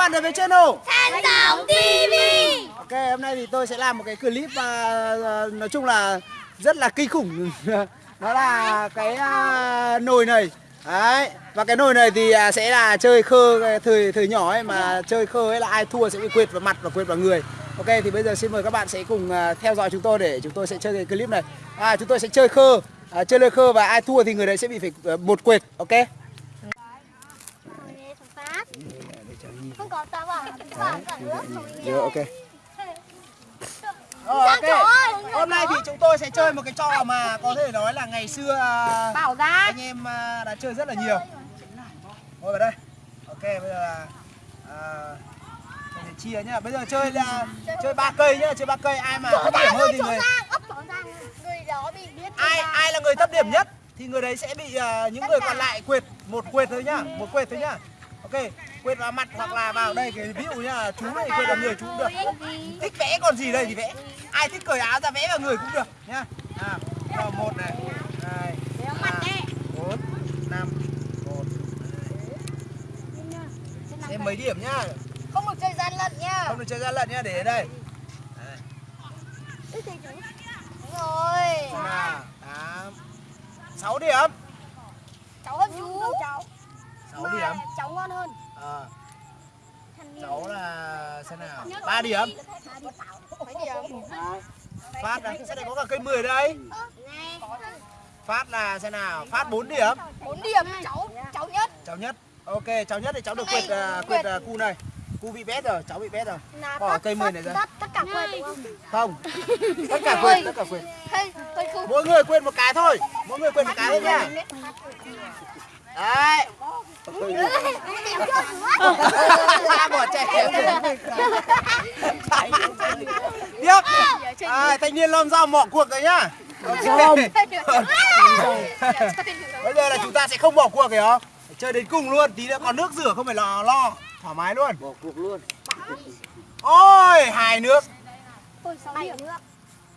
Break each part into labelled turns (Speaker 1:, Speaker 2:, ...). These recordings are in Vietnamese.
Speaker 1: bạn đến với channel
Speaker 2: Thành Tổng TV
Speaker 1: Ok, hôm nay thì tôi sẽ làm một cái clip mà à, nói chung là rất là kinh khủng. Đó là cái à, nồi này. Đấy, và cái nồi này thì à, sẽ là chơi khơ thời thời nhỏ ấy mà chơi khơ ấy là ai thua sẽ bị quệt vào mặt và quệt vào người. Ok, thì bây giờ xin mời các bạn sẽ cùng theo dõi chúng tôi để chúng tôi sẽ chơi cái clip này. À, Chúng tôi sẽ chơi khơ, à, chơi lơ khơ và ai thua thì người đấy sẽ bị phải một quệt, ok?
Speaker 2: Phát Không có tao bảo Bảo cả nước
Speaker 1: Rồi, ok Rồi, ok. Hôm nay thì chúng tôi sẽ chơi một cái trò mà có thể nói là ngày xưa à,
Speaker 2: Bảo ra
Speaker 1: anh em à, đã chơi rất là nhiều. Ngồi vào đây. Ok, bây giờ là à, mình sẽ chia nhá. Bây giờ chơi là chơi ba cây nhá, chơi ba cây ai mà thấp điểm hơn thì người ai ai là người thấp điểm nhất thì người đấy sẽ bị à, những người còn lại quệt một quệt thôi nhá, một quệt thôi nhá. Ok, quệt vào mặt hoặc là vào đây cái ví dụ nhá, chú này quệt vào người chú cũng được. Thích vẽ còn gì đây thì vẽ. Ai thích cởi áo ra vẽ vào người cũng được nhá. À, một này, hai, ba, bốn, năm, một. Xem mấy điểm nhá,
Speaker 2: Không được chơi gian lận nha
Speaker 1: không được chơi ra lận nhá, để đây.
Speaker 2: Đúng rồi
Speaker 1: Là tám, sáu điểm,
Speaker 2: Cháu hơn chú Cháu
Speaker 1: sáu điểm.
Speaker 2: Cháu ngon hơn
Speaker 1: Ờ, cháu là xem nào, ba điểm. Phát là sẽ có cả cây 10 đây. Phát là xem nào, phát 4 điểm.
Speaker 2: 4 điểm Cháu Cháu nhất
Speaker 1: Cháu nhất. Ok, cháu nhất thì cháu được quệt uh, uh, cu này. Cu bị bét rồi, cháu bị bét rồi.
Speaker 2: là
Speaker 1: Bỏ
Speaker 2: tất-
Speaker 1: cây mười này
Speaker 2: tất-
Speaker 1: ra.
Speaker 2: tất- Tất cả quên đúng không?
Speaker 1: Không. Tất cả quệt, tất cả
Speaker 2: không
Speaker 1: Mỗi người quên một cái thôi. Mỗi người quên một cái thôi nhá. Đấy. Bỏ chạy. Tiếp. À, thanh niên lom dao mỏ cuộc rồi nhá. Ok. Bây giờ là chúng ta sẽ không bỏ cuộc hiểu không? Phải Chơi đến cùng luôn, tí nữa còn nước rửa không phải lo lo, thoải mái luôn. Bỏ cuộc luôn. Ôi, hai nước.
Speaker 2: Ôi, 6 điểm nữa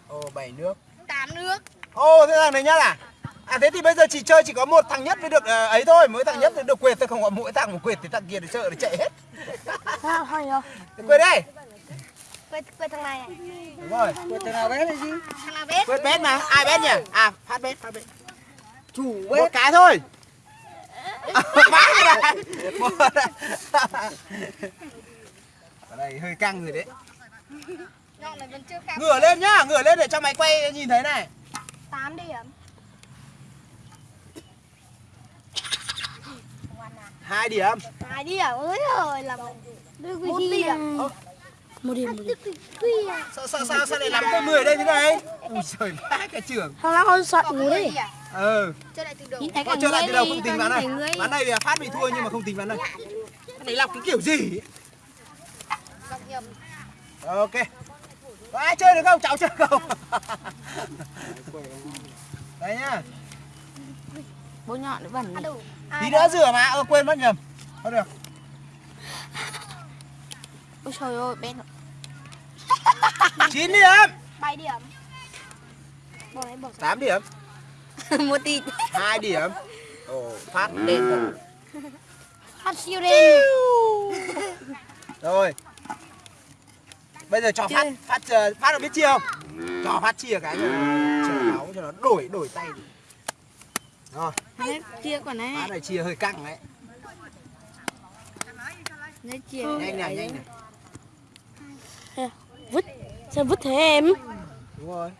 Speaker 1: Ồ, bảy nước.
Speaker 2: 8 nước
Speaker 1: Ồ, thế thằng này nhất à? À thế thì bây giờ chỉ chơi chỉ có một thằng nhất mới được ờ, ấy thôi, mỗi thằng nhất mới được quệt thôi không có mỗi thằng một quệt thì thằng kia để sợ để chạy hết.
Speaker 2: Hay
Speaker 1: quệt đây.
Speaker 2: Quên, quên thằng này này
Speaker 1: Đúng rồi.
Speaker 3: Quên thằng nào bé này gì?
Speaker 2: Thằng nào biết
Speaker 1: Quét bét mà, ai bét nhỉ? À, phát bét, phát bét. Chủ Một cái thôi. Phát ra. Một. Ở đây hơi căng rồi đấy.
Speaker 2: Nhọn này vẫn chưa khám
Speaker 1: Ngửa lên nhá, ngửa lên để cho máy quay nhìn thấy này.
Speaker 2: 8 điểm
Speaker 1: Hai điểm.
Speaker 2: 2 điểm ơi rồi là một điểm
Speaker 1: Ơ,
Speaker 2: một điểm một điểm
Speaker 1: Sao sao sao sao lại lắm cây 10 đây thế này? Ui trời vãi cả trưởng.
Speaker 4: Thằng nào con sợ ngủ đi.
Speaker 1: Ừ.
Speaker 2: chơi lại từ đầu
Speaker 1: Có chơi lại từ đầu không tính ván này. Ván này là phát bị thua nhưng mà không tính ván này. Cái này lọc cái kiểu gì?
Speaker 2: Đọc nhầm
Speaker 1: Ok. Có ai chơi được không? Cháu chơi không? Đây nhá.
Speaker 4: Bố nhọn nó bẩn.
Speaker 2: à
Speaker 1: Tí nữa rửa mà, ơ quên mất nhầm. Không được.
Speaker 4: Ôi trời ơi, bé nó.
Speaker 1: 9 điểm.
Speaker 2: 7 điểm bỏ này bỏ
Speaker 1: 8 điểm.
Speaker 4: Một tí.
Speaker 1: 2 điểm. Ồ, phát đen rồi.
Speaker 2: phát siêu đen
Speaker 1: Rồi. Bây giờ cho phát phát ờ, phát được biết chia không? Cho phát chia cái cho nó chờ máu cho nó đổi đổi tay. Rồi,
Speaker 4: Đấy, chia quả này.
Speaker 1: phát này chia hơi căng đấy.
Speaker 4: Đấy, chia.
Speaker 1: Nhanh này, nhanh này.
Speaker 4: Sao vứt thế em?
Speaker 1: Đúng rồi.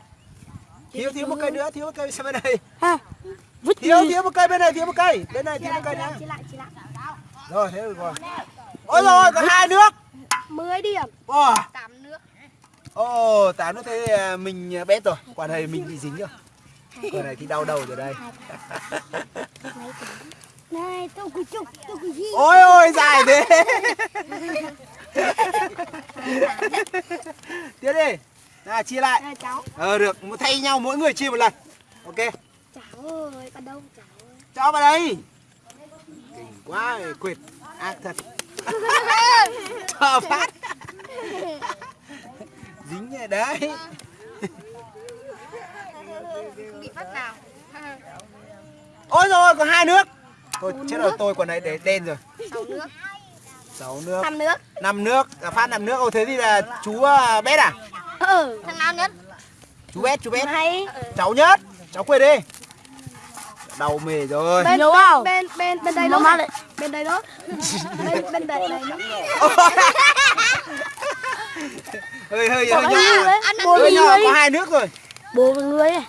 Speaker 1: Thiếu thiếu một cây nữa, thiếu một cây sang bên này.
Speaker 4: Ha. Vứt
Speaker 1: Thiếu
Speaker 4: đi.
Speaker 1: thiếu một cây bên này, thiếu một cây. Bên này thiếu một cây
Speaker 2: lại
Speaker 1: Rồi, thế được rồi. Ôi rồi, còn hai nước.
Speaker 2: 10 điểm
Speaker 1: Wow.
Speaker 2: 8 nước
Speaker 1: Ồ, tám nước thế à, mình bét rồi. Quả này mình bị dính rồi. Quả này thì đau đầu rồi đây.
Speaker 2: này tôi cứ chụp tôi cứ gì
Speaker 1: Ôi ôi dài thế. Tiếp đi. Nào chia lại.
Speaker 2: này cháu
Speaker 1: Ờ được, một thay nhau mỗi người chia một lần. Ok.
Speaker 2: cháu ơi bắt đầu cháu ơi
Speaker 1: Cho vào đây. Kinh quá, quệt. Ác thật. Cho phát. Dính rồi đấy.
Speaker 2: không bị phát nào
Speaker 1: Ôi rồi, còn hai nước. Thôi chết rồi, tôi còn này để đen rồi.
Speaker 2: 6 nước
Speaker 1: sáu nước.
Speaker 2: Năm nước.
Speaker 1: Năm nước. À, phát năm nước. Ô thế thì là chú à, bét à?
Speaker 2: Ừ thằng nào nhất?
Speaker 1: Chú bét chú bét.
Speaker 2: Hay.
Speaker 1: Cháu nhất. Cháu quên đi. Đầu mề rồi.
Speaker 2: Bên
Speaker 4: Nhớ vào.
Speaker 2: bên bên bên đây
Speaker 4: Nó
Speaker 2: đó bên đây đó. Bên bên đây này
Speaker 1: hơi hơi hơi nhỏ hơi nhỏ có hai nước rồi.
Speaker 4: Bố với người ấy.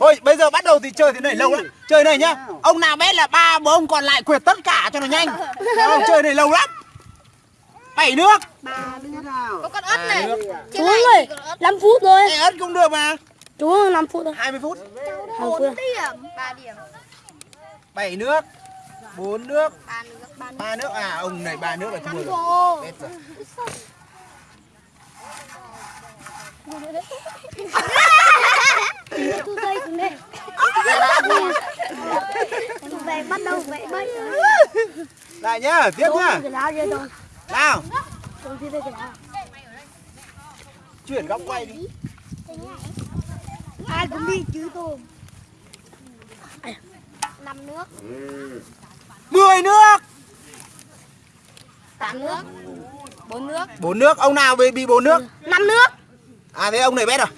Speaker 1: Thôi bây giờ bắt đầu thì chơi thế này lâu lắm. Chơi này nhá. Ông nào bét là ba bố ông còn lại quyệt tất cả cho nó nhanh. Không chơi này lâu lắm. Bảy nước.
Speaker 2: Có con ớt này.
Speaker 4: Chú ơi, 5 phút thôi.
Speaker 1: Ê, ớt cũng được mà.
Speaker 4: Chú 5 phút thôi.
Speaker 1: 20 phút.
Speaker 4: 5 phút. thôi.
Speaker 2: điểm? Ba điểm.
Speaker 1: Bảy nước. Bốn nước.
Speaker 2: Ba nước ba nước.
Speaker 1: Ba nước. À ông này ba nước là thua rồi. Bét rồi
Speaker 2: tôi đây cũng đây về bắt đầu vẽ bẫy
Speaker 1: lại nhá tiếp nhá.
Speaker 4: Cái lá kia rồi.
Speaker 1: nào.
Speaker 4: Cái
Speaker 1: chuyển góc quay đi.
Speaker 2: Ai cũng đi chứ tôm năm nước.
Speaker 1: 10 nước.
Speaker 2: Tám nước. Bốn nước.
Speaker 1: Bốn nước. Ông nào bị bị bốn nước?
Speaker 2: Năm nước.
Speaker 1: À thế ông này bét rồi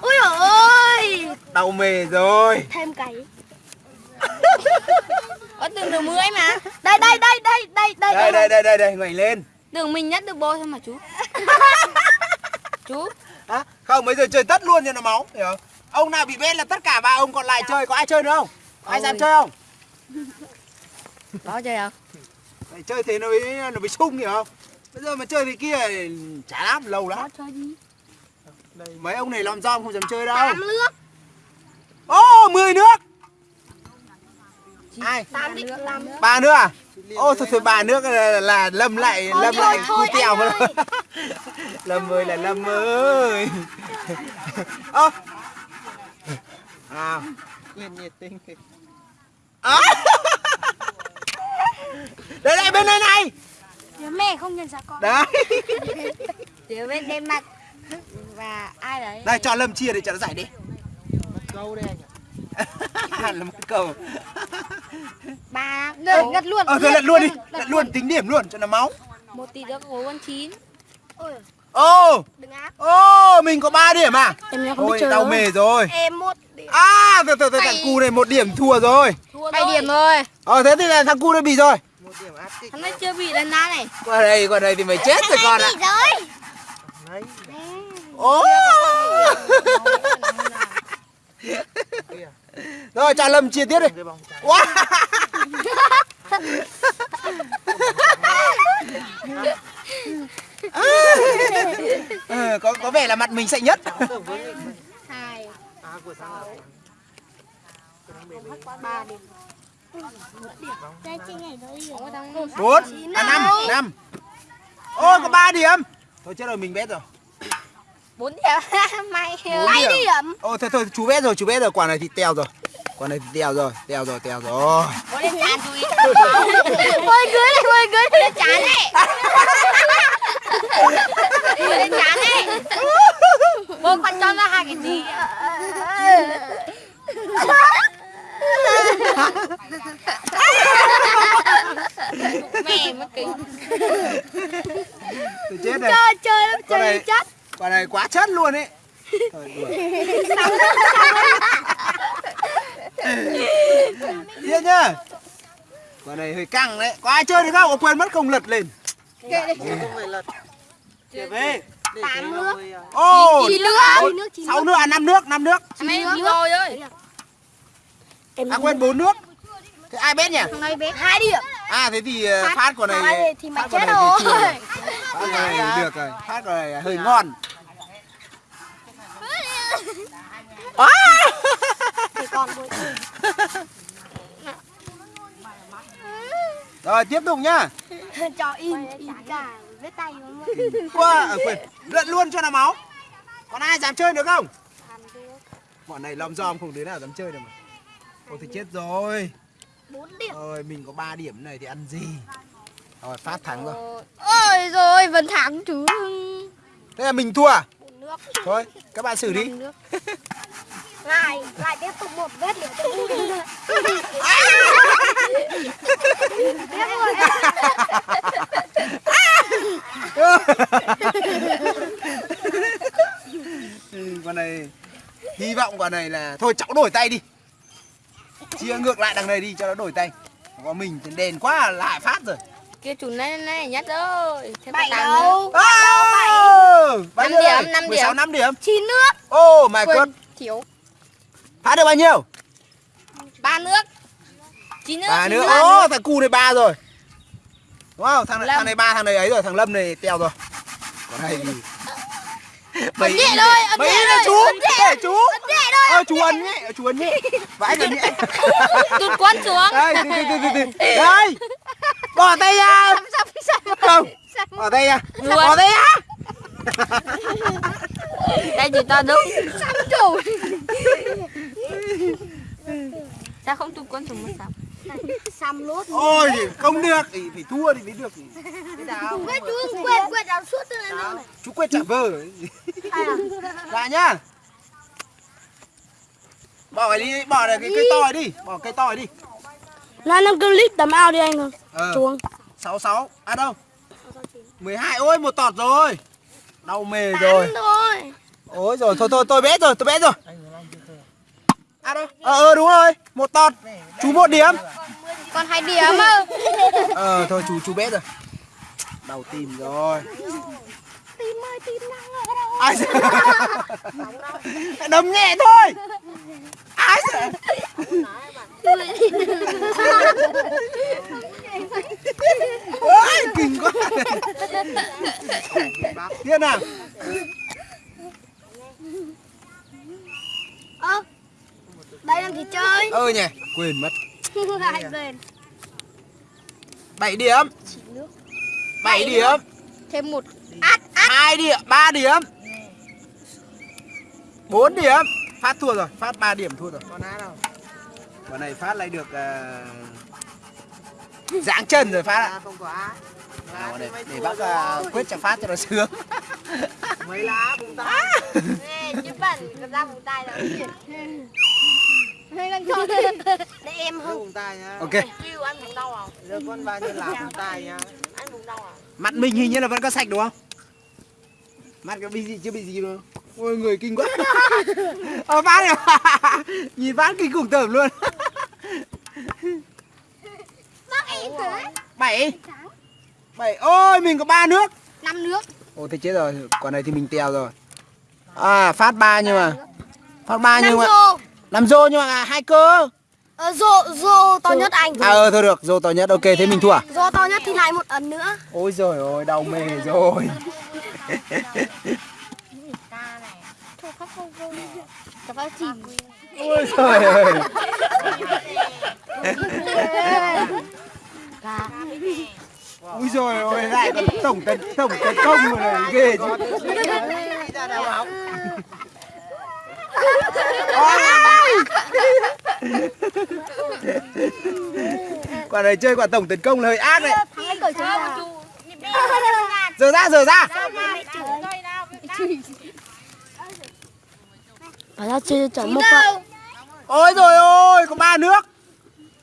Speaker 2: ui ôi.
Speaker 1: Đầu mề rồi.
Speaker 2: Thêm cày
Speaker 4: Có tưởng được 10 mà.
Speaker 2: đây đây đây đây đây đây
Speaker 1: đây đây đây đây. đây ngoảnh lên.
Speaker 4: Tưởng mình nhất được bố thôi mà chú. chú.
Speaker 1: à, không bây giờ chơi tất luôn cho nó máu hiểu không? Ông nào bị bét là tất cả ba ông còn lại chơi có ai chơi nữa không? Ai dám chơi không?
Speaker 4: Đó chơi không?
Speaker 1: Phải chơi thế nó mới nó mới sung hiểu không? Bây giờ mà chơi thế kia thì chả lắm lâu lắm.
Speaker 4: Chơi gì?
Speaker 1: mấy ông này làm rong không dám chơi đâu.
Speaker 2: Tám nước.
Speaker 1: Ô 10 nước ai? Ba nước à? Ô thôi thôi ba nước là, là lâm lại
Speaker 2: Thôi,
Speaker 1: lâm
Speaker 2: thôi,
Speaker 1: lại
Speaker 2: thôi,
Speaker 1: tèo
Speaker 2: ơi.
Speaker 1: lâm ơi là lâm ơi. Ơ à.
Speaker 3: Quyền nhiệt tình.
Speaker 1: À. đây đây bên đây này.
Speaker 2: Mẹ không nhận ra con.
Speaker 1: Đấy.
Speaker 2: Phía bên đen mặt. Và ai đấy?
Speaker 1: Đây cho lâm chia để cho nó giải đi.
Speaker 3: Câu đây anh ạ.
Speaker 1: Là một cầu
Speaker 2: ba được ngất luôn
Speaker 1: ờ thôi lật luôn đi lật luôn tính điểm luôn cho nó máu
Speaker 4: Một tỷ được gấu con chín.
Speaker 2: Ôi,
Speaker 1: ô
Speaker 2: đừng áp
Speaker 1: ô mình có 3 điểm à
Speaker 4: Em nhá không biết
Speaker 1: ôi
Speaker 4: đâu.
Speaker 1: mề rồi
Speaker 2: em một điểm
Speaker 1: à từ từ từ thằng cu này một điểm thua rồi
Speaker 4: Thua Bảy điểm rồi.
Speaker 1: ờ thế thì là thằng cu nó bị rồi
Speaker 4: Thằng này chưa bị lần nào này.
Speaker 1: qua đây qua đây thì mày chết rồi con ạ
Speaker 2: Gì rồi
Speaker 3: Đấy
Speaker 1: ô rồi cho lâm chia tiếp đi wow. ừ, có vẻ là mặt mình sạch nhất.
Speaker 3: Tưởng với
Speaker 2: hai.
Speaker 3: À của sang là
Speaker 2: ba điểm. Đây chị nhảy tới điểm
Speaker 4: Có thằng
Speaker 1: bốn. à năm. năm. Ôi có ba điểm. Thôi chết rồi mình bét rồi.
Speaker 4: 4 điểm.
Speaker 1: Bốn
Speaker 2: hai
Speaker 1: điểm. Ô thôi thôi chú bét rồi chú bét rồi. Quả này thì teo rồi. Quả này thì teo rồi teo rồi teo rồi.
Speaker 4: Có lên chán chú ý.
Speaker 2: ôi cưới này ôi cưới lên. Chán này
Speaker 1: luôn ấy. Yên nhá Quả này hơi căng đấy. Có ai chơi được không? Có quên mất không? Lật lên.
Speaker 3: Kệ đi. Kệ về. 8
Speaker 2: nước.
Speaker 1: Ồ
Speaker 2: 9 nước. 6 nước
Speaker 1: à 5 nước 5 nước.
Speaker 4: À, 9 nước? rồi ơi.
Speaker 1: À quên 4 nước. Thế ai biết nhỉ?
Speaker 2: Hôm nay biết 2 điểm.
Speaker 1: À thế thì ờ, phát, phát của này
Speaker 2: Phát thì mày chết rồi.
Speaker 1: Phát này được rồi. Phát của này hơi ngon. Rồi tiếp tục nhá.
Speaker 2: Cho in in cả vết tay luôn
Speaker 1: qua à, quên lượn luôn cho nó máu. Còn ai dám chơi được không? Bọn này lom giom không đứa nào dám chơi được mà. Ôi thì chết rồi.
Speaker 2: Bốn điểm.
Speaker 1: Ôi mình có 3 điểm này thì ăn gì? Rồi phát thắng rồi.
Speaker 2: Ôi rồi vẫn thắng chứ.
Speaker 1: Thế là mình thua à? Thôi các bạn xử đi
Speaker 2: lại lại tiếp tục một vết nữa tiếp rồi con này hy
Speaker 1: vọng quả này là thôi cháu đổi tay đi. Chia ngược lại đằng này đi cho nó đổi tay. Có mình thì đèn quá lại phát rồi.
Speaker 4: Kia chủ này này nhất rồi thế
Speaker 2: bảy đâu?
Speaker 1: bảy bảy.
Speaker 4: năm điểm năm điểm
Speaker 1: sáu năm điểm.
Speaker 2: Chín nước.
Speaker 1: Ô oh
Speaker 4: my
Speaker 1: god
Speaker 4: thiếu
Speaker 1: phá được bao nhiêu?
Speaker 4: Ba nước. Chín nước.
Speaker 1: ba
Speaker 4: nước.
Speaker 1: ô thằng cu này ba rồi. Đúng không? Thằng thằng này ba thằng này ấy rồi thằng lâm này teo rồi. Còn này thì
Speaker 4: Ấn nhẹ thôi, ấn
Speaker 1: mấy
Speaker 4: nhẹ thôi,
Speaker 1: chú?
Speaker 4: nhẹ.
Speaker 1: để chú.
Speaker 4: Ấn nhẹ thôi.
Speaker 1: ờ chú ấn nhé chú ấn nhé vãi ấn nhé
Speaker 4: Tụt quấn xuống.
Speaker 1: đây từ từ từ từ đây. Bỏ tay ra. Không. Bỏ tay ra. Bỏ tay ra.
Speaker 4: Đây thì ta đúng. Sắm chủ. Sao không tụt quấn xuống một sắm?
Speaker 2: Xăm lốt.
Speaker 1: ôi không được. Thì phải thua thì mới được.
Speaker 2: Quên chú quên quên đào suốt từ này này.
Speaker 1: chú quên trả vơ dạ nhá. Bỏ cái đi bỏ cái cây to đi. Bỏ cây to đi.
Speaker 5: Là năm clip tầm ao đi anh ơi.
Speaker 1: ờ.
Speaker 5: Xuống.
Speaker 1: sáu sáu. À đâu? 12 ôi một tọt rồi. Đau mề rồi. ôi rồi thôi thôi tôi bé rồi tôi bé rồi à đâu? Ờ ờ đúng rồi một tọt chú một điểm.
Speaker 4: Còn hai điểm mà.
Speaker 1: ờ thôi chú chú bé rồi. Đau tim rồi.
Speaker 2: Tim ơi tim đang ở đâu?
Speaker 1: ai sợ đấm nhẹ thôi. Ai sợ ôi kinh quá. Thiên nào
Speaker 2: Ơ. Đây làm gì chơi?
Speaker 1: ơ nhỉ quên mất.
Speaker 2: Lại quên.
Speaker 1: 7 điểm. 7 điểm.
Speaker 4: Thêm một.
Speaker 1: hai điểm ba điểm. Bốn điểm. Phát thua rồi phát 3 điểm thua rồi. Con á đâu? Con này phát lại được uh, giãng chân rồi phát ạ.
Speaker 3: Không có á.
Speaker 1: À, con này để bác uh, quyết cho phát cho nó sướng.
Speaker 3: Mấy lá bụng ta
Speaker 2: Ê, chứ bẩn ra vùng tay rồi. Hay đang cho để em không?
Speaker 1: ok.
Speaker 2: Kêu ăn vùng đau à?
Speaker 3: Đưa con bao nhiêu lá bụng ta nhá.
Speaker 2: Ăn vùng đau à?
Speaker 1: mặt mình hình như là vẫn có sạch đúng không? Mặt có bị gì chưa bị gì đâu. Ôi người kinh quá. Ờ phát này nhìn phát kinh khủng tởm luôn.
Speaker 2: Bác em thế.
Speaker 1: bảy. Bảy. Ôi mình có ba nước.
Speaker 2: Năm nước.
Speaker 1: Ồ thế chết rồi, quả này thì mình tèo rồi. À phát ba nhưng mà. Phát ba nhưng mà. Làm rô nhưng mà hai cơ.
Speaker 2: Ờ, rô, rô to nhất anh.
Speaker 1: À ờ thôi được, rô to nhất. Ok thế mình thua. à?
Speaker 2: Rô to nhất thì lại một ấn nữa.
Speaker 1: Ôi giời ơi, đau mề rồi. Ôi giời ơi. Ui giời ơi, lại còn tổng tấn tổng tấn công rồi này ghê chứ.
Speaker 3: đi ra đâu học
Speaker 1: Quả này chơi quả tổng tấn công là hơi ác đấy. Giờ ra, giờ ra.
Speaker 5: Phải ra chơi chọn một phần.
Speaker 1: Ôi rồi ôi, có ba nước.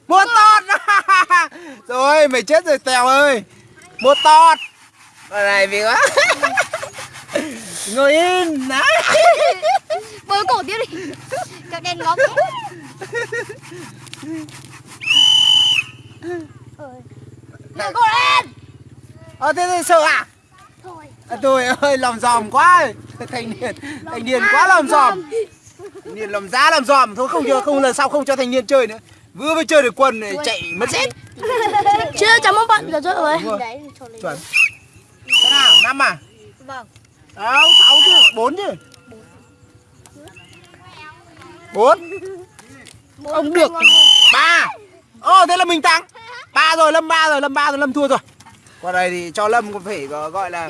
Speaker 1: Một tọt. rồi, mày chết rồi Tèo ơi. Một tọt. Quả này vì quá. Ngồi yên. Đấy.
Speaker 2: Bơi cổ tiếp đi. Cho đen ngó thế. Bơi cổ lên.
Speaker 1: Ờ thế thì sợ à?
Speaker 2: Thôi.
Speaker 1: à tôi ơi, lòng giòm quá. Thanh niên, thanh niên quá lòng giòm. Thanh niên lòng giá lòng giòm thôi không cho không lần sau không cho thanh niên chơi nữa. Vừa mới chơi được quân này chạy mất dép.
Speaker 5: Chưa một phần là rồi.
Speaker 1: Đúng rồi. Chuẩn. Thế nào? Năm à?
Speaker 2: Vâng.
Speaker 1: Đâu, sáu chứ, bốn chứ. Bốn. Không được. Ba. Ồ thế là mình thắng. Ba rồi, Lâm ba rồi, Lâm ba rồi, Lâm thua rồi. Qua đây thì cho Lâm có phải gọi là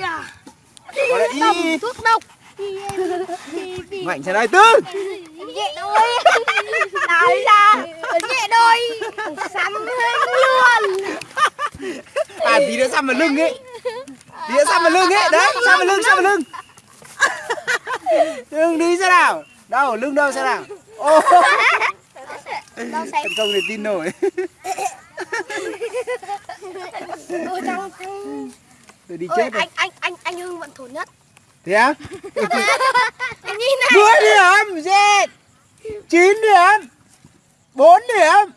Speaker 1: gọi là y
Speaker 2: Thuốc độc.
Speaker 1: Mạnh thế này tư.
Speaker 2: nhẹ đôi. Nói ra. Nhẹ đôi. Sắm luôn.
Speaker 1: À tí nữa xăm vào lưng ấy. Tí nữa xăm vào lưng ấy. Đấy, xăm vào lưng, xăm vào lưng. Lưng đi xem nào. Đâu, lưng đâu xem nào.
Speaker 2: Xem.
Speaker 1: Tấn công thì tin nổi.
Speaker 2: Ôi
Speaker 1: Tôi đi
Speaker 2: Ôi,
Speaker 1: chết rồi.
Speaker 2: anh anh anh anh Hưng vẫn thốn nhất.
Speaker 1: Thế á?
Speaker 2: anh nhìn này.
Speaker 1: Mười điểm, chết. 9 điểm 4 điểm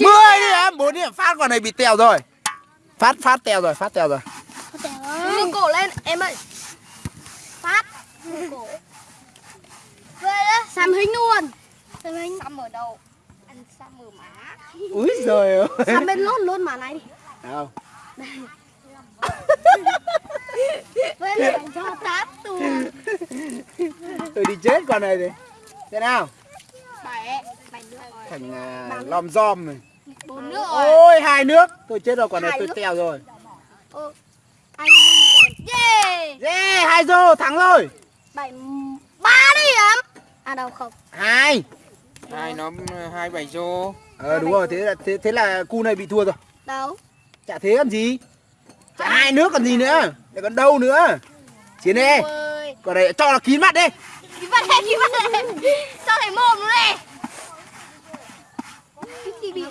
Speaker 1: 10 điểm 4 điểm Phát quả này bị tèo rồi Phát phát tèo rồi Phát tèo rồi
Speaker 2: cổ lên em ơi Phát cổ Về đó. Xăm hình luôn. Xăm hình Xăm ở đâu? Anh xăm ở má.
Speaker 1: Úi giời ơi.
Speaker 2: Xăm bên lốt luôn má này. Đi
Speaker 1: Đâu
Speaker 2: Về lại cho tát tù.
Speaker 1: Tôi đi chết con này thì Thế nào?
Speaker 2: Bảy Bảy nước rồi.
Speaker 1: Thành à, lom giom rồi
Speaker 2: Bốn nước rồi.
Speaker 1: Ôi hai nước. Tôi chết rồi quả này tôi tèo rồi.
Speaker 2: Anh Yeah.
Speaker 1: Yeah hai rô thắng rồi.
Speaker 2: Bảy Ba điểm À đâu không?
Speaker 1: Hai.
Speaker 3: Hai nó hai bảy rô.
Speaker 1: Ờ đúng rồi thế là thế, thế là cu này bị thua rồi.
Speaker 2: Đâu?
Speaker 1: Chả thế còn gì. Chả hai nước còn gì nữa. Để còn đâu nữa. Chiến đi Còn này cho nó kín mặt đi.
Speaker 2: Cái bắt đây, cái bắt đây Cho thầy mồm nó này Cái bị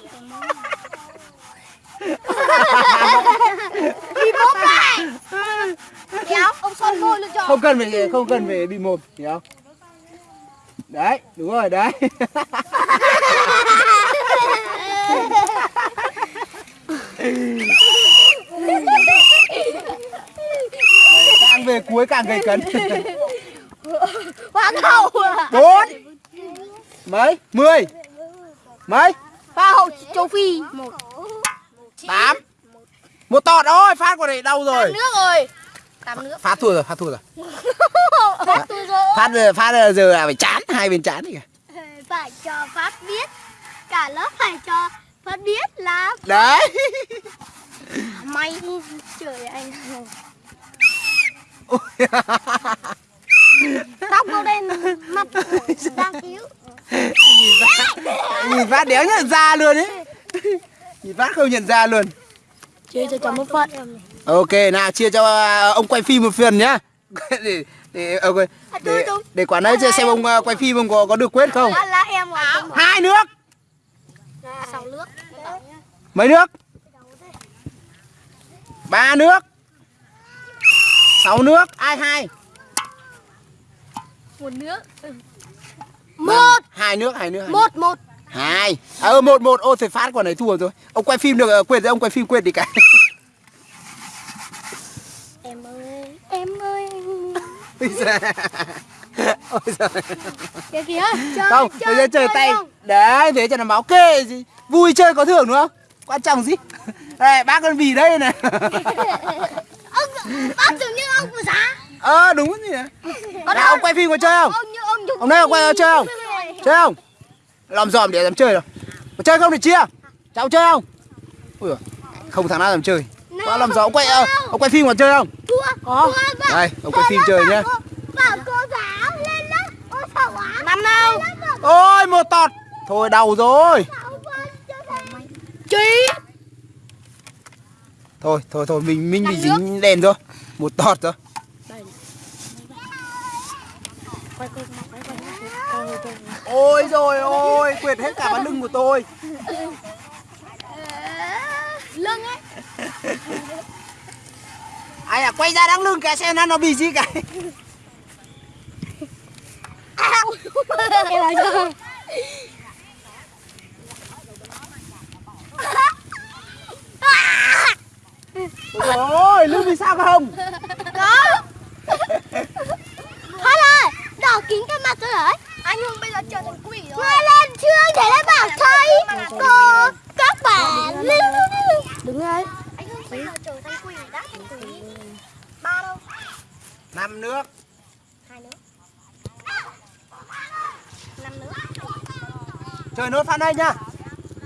Speaker 2: Bị bốp này Kéo, ông son môi luôn cho.
Speaker 1: Không cần phải không cần phải bị mồm Hiểu không Đấy đúng rồi đấy. Càng về cuối càng gây cấn.
Speaker 2: Hoa hậu
Speaker 1: bốn Mấy? Mười. Mấy?
Speaker 2: Hoa hậu châu Phi. Một
Speaker 1: Tám. Một tọt thôi phát quả này đau rồi.
Speaker 2: Nước rồi Tám nước.
Speaker 1: Phát thua rồi phát thua rồi.
Speaker 2: Phát tôi rồi.
Speaker 1: Phát giờ- phát giờ giờ là phải chán hai bên chán đi kìa
Speaker 2: Phải cho Phát biết. Cả lớp phải cho Phát biết là
Speaker 1: Đấy.
Speaker 2: May Trời anh. Tóc màu đen Mặt đang cứu
Speaker 1: Nhìn phát đéo nhận ra luôn ấy. Nhìn phát không nhận ra luôn.
Speaker 5: Chơi cho cháu một phận
Speaker 1: Ok nào chia cho à, ông quay phim một phần nhá. Để để ờ, quay- để, để quả đấy xem ông à, quay phim ông có có được quyết không? Hai nước.
Speaker 2: Sáu nước.
Speaker 1: Mấy nước? Ba nước. Sáu nước. Ai hai?
Speaker 2: Một nước.
Speaker 1: Một. Hai nước hai nước hai nước.
Speaker 2: Một. Một
Speaker 1: hai. À, ờ một một. Ô thì phát quả này thua rồi. Ông quay phim được quên rồi ông quay phim quên đi cả
Speaker 2: Em ơi Em ơi.
Speaker 1: Ôi giời. Ôi giời.
Speaker 2: Kìa kìa chơi,
Speaker 1: không bây giờ chơi tay.
Speaker 2: không?
Speaker 1: đấy thế cho nó máu kê gì. Vui chơi có thưởng đúng không? Quan trọng gì? Đây bác con bì đây này.
Speaker 2: Ông Bác tưởng như ông của giá.
Speaker 1: Ờ đúng gì nào ông quay phim có chơi không?
Speaker 2: Ông ông Nhục
Speaker 1: ông đây có quay chơi không? Chơi không? Làm dòm để làm chơi rồi. Có chơi không thì chia. Cháu chơi không? Ui không thằng nào làm chơi quá làm gió ông quay ờ, ông quay phim còn chơi không? Có. đây ông quay phim chơi nhá.
Speaker 2: sao quá Năm đâu
Speaker 1: ôi một tọt. Thôi đầu rồi.
Speaker 2: Chí
Speaker 1: thôi thôi thôi mình mình bị dính đèn rồi một tọt rồi ôi rồi ôi quệt hết cả vào lưng của tôi.
Speaker 2: Lưng ấy
Speaker 1: ai à quay ra đằng lưng cái xem nó nó bị gì cái ôi lưng bị sao không?
Speaker 2: Có. Thôi rồi Đỏ kín cái mặt rồi đấy. Anh Hưng bây giờ trở thành quỷ rồi. Người lên chương để nó bảo thầy. Cô
Speaker 1: 5 nước.
Speaker 2: 2 nước. 5 nước.
Speaker 1: Chơi nốt phát đây nhá.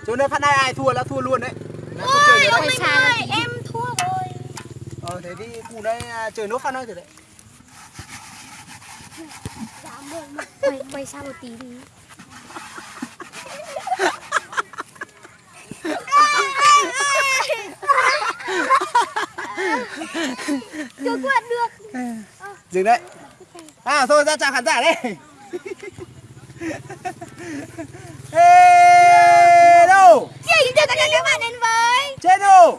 Speaker 1: Chơi nốt phát đây ai thua là thua luôn đấy. Là
Speaker 2: Ôi, ông Minh ơi, em thua rồi.
Speaker 1: Ờ thế thì cụ đây chơi nốt phát đây thử đấy.
Speaker 2: Dạ, quay, quay xa một tí đi. Cứ quạt được
Speaker 1: dừng đấy. À thôi ra chào khán giả đấy. Hello
Speaker 2: chào tất cả các bạn đến với
Speaker 1: channel.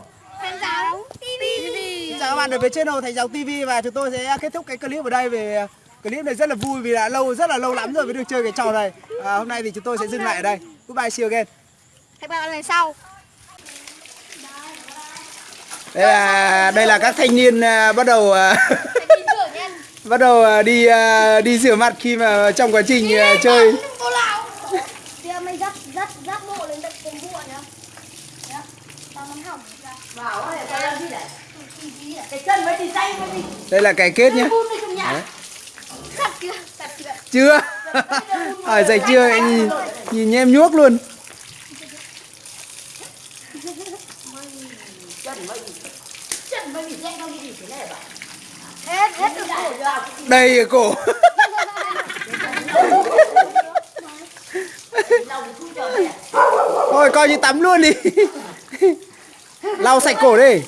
Speaker 2: Thầy giáo tv
Speaker 1: xin chào các bạn đến với channel thầy giáo tv và chúng tôi sẽ kết thúc cái clip ở đây về clip này rất là vui vì đã lâu rất là lâu lắm rồi mới được chơi cái trò này. À, hôm nay thì chúng tôi sẽ dừng lại ở đây. Goodbye see you again.
Speaker 2: Hẹn gặp lại lần sau.
Speaker 1: Đây là đây là các thanh niên uh, bắt đầu
Speaker 2: uh,
Speaker 1: bắt đầu à, đi à, đi rửa mặt khi mà trong quá trình à, chơi. đây là cái kết nhé
Speaker 2: chưa?
Speaker 1: Hỏi à, dạy chưa? Nhìn, nhìn em nhuốc luôn.
Speaker 2: đầy à cổ
Speaker 1: thôi coi như tắm luôn đi. Lau sạch cổ đi.